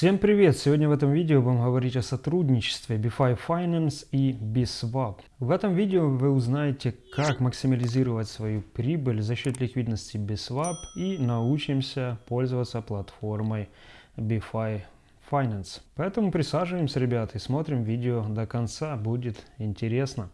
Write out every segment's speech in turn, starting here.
Всем привет! Сегодня в этом видео будем говорить о сотрудничестве BeFi Finance и BSwap. В этом видео вы узнаете, как максимализировать свою прибыль за счет ликвидности BSwap и научимся пользоваться платформой BeFi Finance. Поэтому присаживаемся, ребята, и смотрим видео до конца, будет интересно.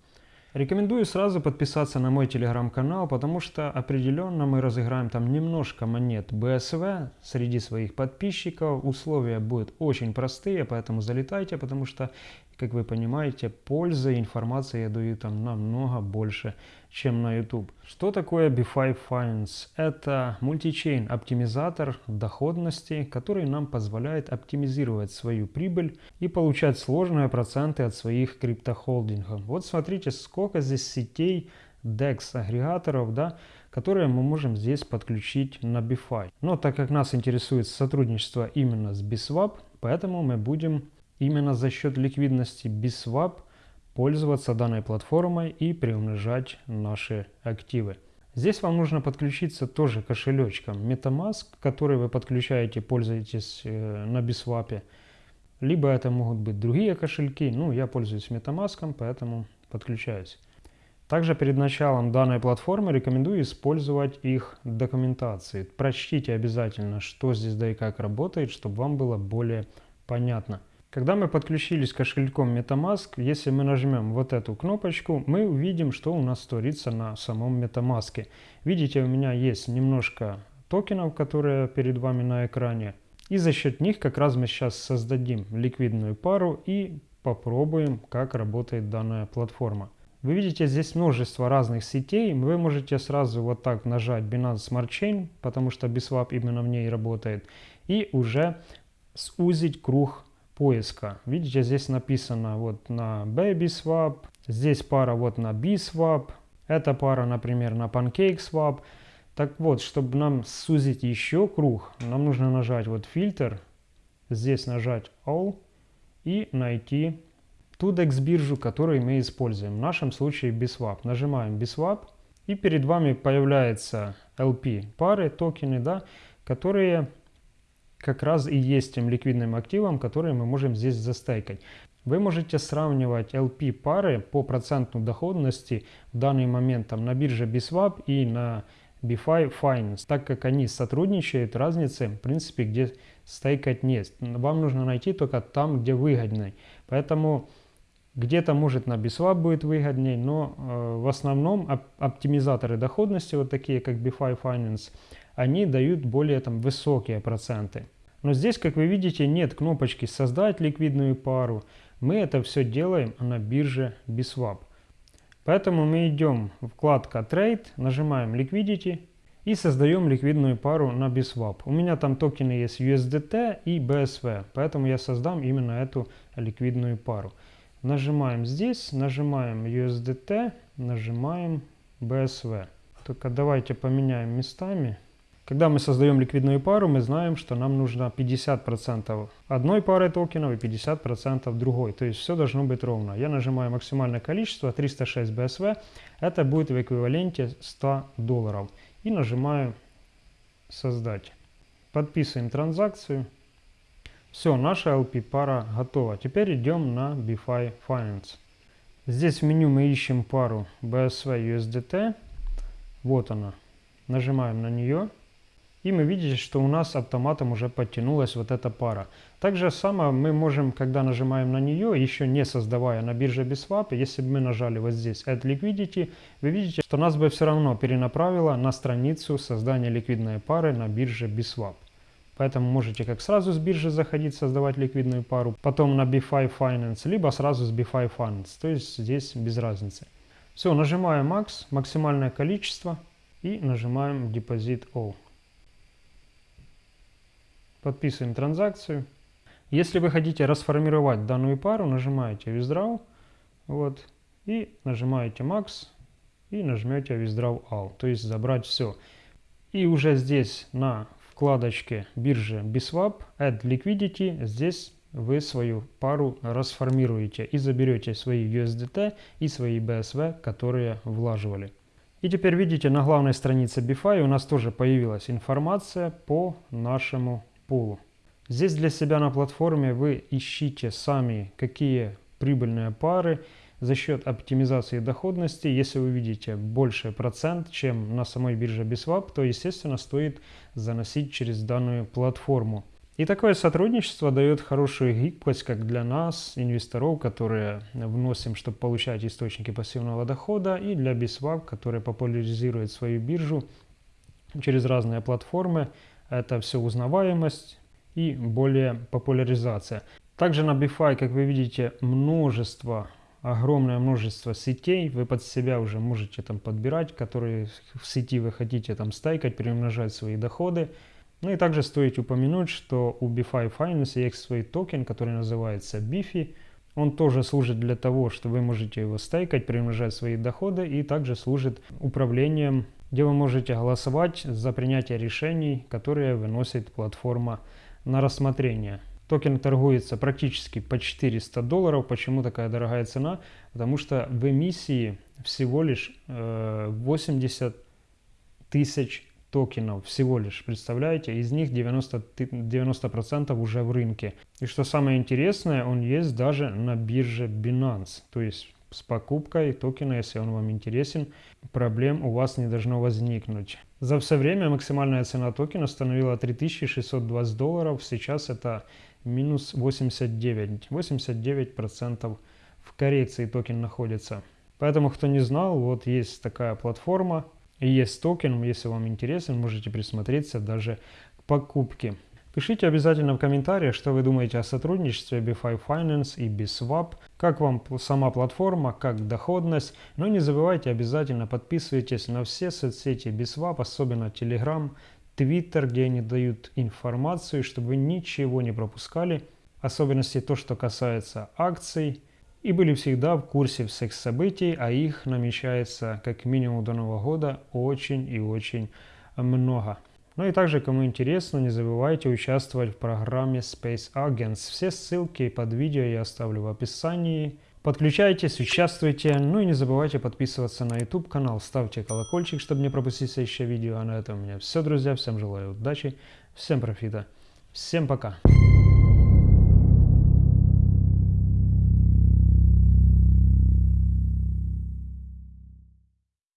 Рекомендую сразу подписаться на мой телеграм-канал, потому что определенно мы разыграем там немножко монет BSV среди своих подписчиков. Условия будут очень простые, поэтому залетайте, потому что как вы понимаете, пользы информации я даю там намного больше, чем на YouTube. Что такое BeFi Finance? Это мультичейн оптимизатор доходности, который нам позволяет оптимизировать свою прибыль и получать сложные проценты от своих криптохолдингов. Вот смотрите, сколько здесь сетей DEX агрегаторов, да, которые мы можем здесь подключить на BeFi. Но так как нас интересует сотрудничество именно с BSwap, поэтому мы будем именно за счет ликвидности BSwap пользоваться данной платформой и приумножать наши активы. Здесь вам нужно подключиться тоже кошелечком MetaMask, который вы подключаете, пользуетесь э, на BSwap. Либо это могут быть другие кошельки, ну я пользуюсь MetaMask, поэтому подключаюсь. Также перед началом данной платформы рекомендую использовать их документации. Прочтите обязательно, что здесь да и как работает, чтобы вам было более понятно. Когда мы подключились кошельком MetaMask, если мы нажмем вот эту кнопочку, мы увидим, что у нас творится на самом MetaMask. Видите, у меня есть немножко токенов, которые перед вами на экране. И за счет них как раз мы сейчас создадим ликвидную пару и попробуем, как работает данная платформа. Вы видите здесь множество разных сетей. Вы можете сразу вот так нажать Binance Smart Chain, потому что BSwap именно в ней работает, и уже сузить круг поиска. Видите, здесь написано вот на BabySwap, здесь пара вот на BSwap, эта пара, например, на PancakeSwap. Так вот, чтобы нам сузить еще круг, нам нужно нажать вот фильтр, здесь нажать All и найти ту DEX биржу, которую мы используем. В нашем случае BSwap. Нажимаем BSwap и перед вами появляется LP пары, токены, да, которые как раз и есть тем ликвидным активом, который мы можем здесь застейкать. Вы можете сравнивать LP пары по проценту доходности в данный момент там, на бирже BSwap и на BFI Finance, так как они сотрудничают, разницы в принципе где стейкать нет. Вам нужно найти только там, где выгодней. Поэтому где-то может на BSwap будет выгодней, но э, в основном оп оптимизаторы доходности, вот такие как BFI Finance, они дают более там, высокие проценты. Но здесь, как вы видите, нет кнопочки «Создать ликвидную пару». Мы это все делаем на бирже BSwap. Поэтому мы идем в вкладка Trade, нажимаем Liquidity и создаем ликвидную пару на BSwap. У меня там токены есть USDT и BSV, поэтому я создам именно эту ликвидную пару. Нажимаем здесь, нажимаем USDT, нажимаем BSV. Только давайте поменяем местами. Когда мы создаем ликвидную пару, мы знаем, что нам нужно 50% одной пары токенов и 50% другой. То есть все должно быть ровно. Я нажимаю максимальное количество, 306 BSV. Это будет в эквиваленте 100 долларов. И нажимаю «Создать». Подписываем транзакцию. Все, наша LP пара готова. Теперь идем на BeFi Finance. Здесь в меню мы ищем пару BSV USDT. Вот она. Нажимаем на нее. И мы видите, что у нас автоматом уже подтянулась вот эта пара. Так же самое мы можем, когда нажимаем на нее, еще не создавая на бирже BSwap, если бы мы нажали вот здесь Add Liquidity, вы видите, что нас бы все равно перенаправило на страницу создания ликвидной пары на бирже BSwap. Поэтому можете как сразу с биржи заходить, создавать ликвидную пару, потом на BFI Finance, либо сразу с BFI Finance. То есть здесь без разницы. Все, нажимаем Max, максимальное количество и нажимаем Deposit All. Подписываем транзакцию. Если вы хотите расформировать данную пару, нажимаете Withdraw вот, и нажимаете Max и нажмете Withdraw All, то есть забрать все. И уже здесь на вкладочке биржи BSwap Add Liquidity здесь вы свою пару расформируете и заберете свои USDT и свои BSV, которые влаживали. И теперь видите, на главной странице BFI у нас тоже появилась информация по нашему пулу. Здесь для себя на платформе вы ищите сами, какие прибыльные пары за счет оптимизации доходности. Если вы видите больше процент, чем на самой бирже BISWAP, то, естественно, стоит заносить через данную платформу. И такое сотрудничество дает хорошую гибкость как для нас, инвесторов, которые вносим, чтобы получать источники пассивного дохода, и для BISWAP, который популяризирует свою биржу через разные платформы. Это все узнаваемость и более популяризация. Также на BiFi, как вы видите, множество, огромное множество сетей. Вы под себя уже можете там подбирать, которые в сети вы хотите там стайкать, приумножать свои доходы. Ну и также стоит упомянуть, что у BeFi Finance есть свой токен, который называется Bifi. Он тоже служит для того, что вы можете его стейкать, приумножать свои доходы и также служит управлением, где вы можете голосовать за принятие решений, которые выносит платформа на рассмотрение. Токен торгуется практически по 400 долларов. Почему такая дорогая цена? Потому что в эмиссии всего лишь 80 э, тысяч токенов всего лишь, представляете? Из них 90%, 90 уже в рынке. И что самое интересное, он есть даже на бирже Binance. То есть с покупкой токена, если он вам интересен, проблем у вас не должно возникнуть. За все время максимальная цена токена составила 3620 долларов. Сейчас это минус 89. 89% в коррекции токен находится. Поэтому, кто не знал, вот есть такая платформа, есть токен, если вам интересен, можете присмотреться даже к покупке. Пишите обязательно в комментариях, что вы думаете о сотрудничестве Beefy Finance и Biswap, как вам сама платформа, как доходность. Но не забывайте обязательно подписывайтесь на все соцсети Biswap, особенно Telegram, Twitter, где они дают информацию, чтобы вы ничего не пропускали. Особенности то, что касается акций, и были всегда в курсе всех событий, а их намечается как минимум до Нового года очень и очень много. Ну и также, кому интересно, не забывайте участвовать в программе Space Agents. Все ссылки под видео я оставлю в описании. Подключайтесь, участвуйте, ну и не забывайте подписываться на YouTube канал, ставьте колокольчик, чтобы не пропустить следующее видео. А на этом у меня все, друзья. Всем желаю удачи, всем профита, всем пока.